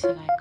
said I